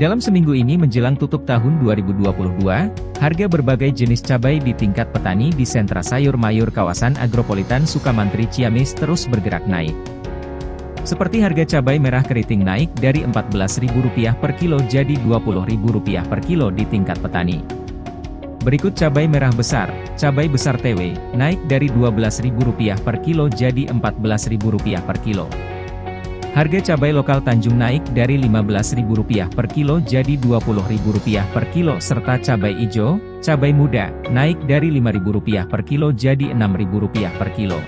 Dalam seminggu ini menjelang tutup tahun 2022, harga berbagai jenis cabai di tingkat petani di sentra sayur mayur kawasan agropolitan Sukamantri Ciamis terus bergerak naik. Seperti harga cabai merah keriting naik dari Rp14.000 per kilo jadi Rp20.000 per kilo di tingkat petani. Berikut cabai merah besar, cabai besar TW, naik dari Rp12.000 per kilo jadi Rp14.000 per kilo. Harga cabai lokal Tanjung naik dari Rp15.000 per kilo jadi Rp20.000 per kilo serta cabai hijau, cabai muda, naik dari Rp5.000 per kilo jadi Rp6.000 per kilo.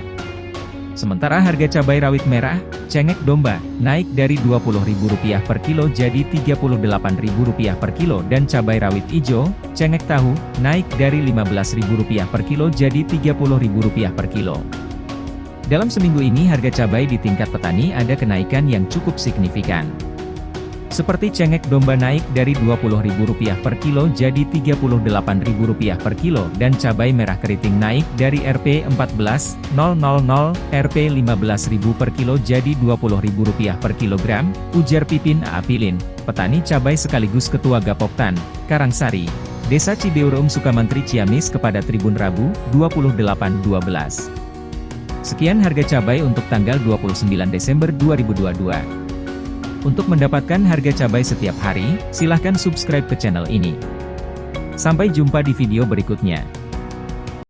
Sementara harga cabai rawit merah, cengek domba, naik dari Rp20.000 per kilo jadi Rp38.000 per kilo dan cabai rawit hijau, cengek tahu, naik dari Rp15.000 per kilo jadi Rp30.000 per kilo. Dalam seminggu ini harga cabai di tingkat petani ada kenaikan yang cukup signifikan. Seperti cengek domba naik dari Rp20.000 per kilo jadi Rp38.000 per kilo dan cabai merah keriting naik dari Rp14.000 Rp15.000 per kilo jadi Rp20.000 per kilogram, ujar Pipin Aapilin, petani cabai sekaligus Ketua Gapoktan, Karangsari, Desa Cibeurum Sukamantri Ciamis kepada Tribun Rabu, 28.12. Sekian harga cabai untuk tanggal 29 Desember 2022. Untuk mendapatkan harga cabai setiap hari, silahkan subscribe ke channel ini. Sampai jumpa di video berikutnya.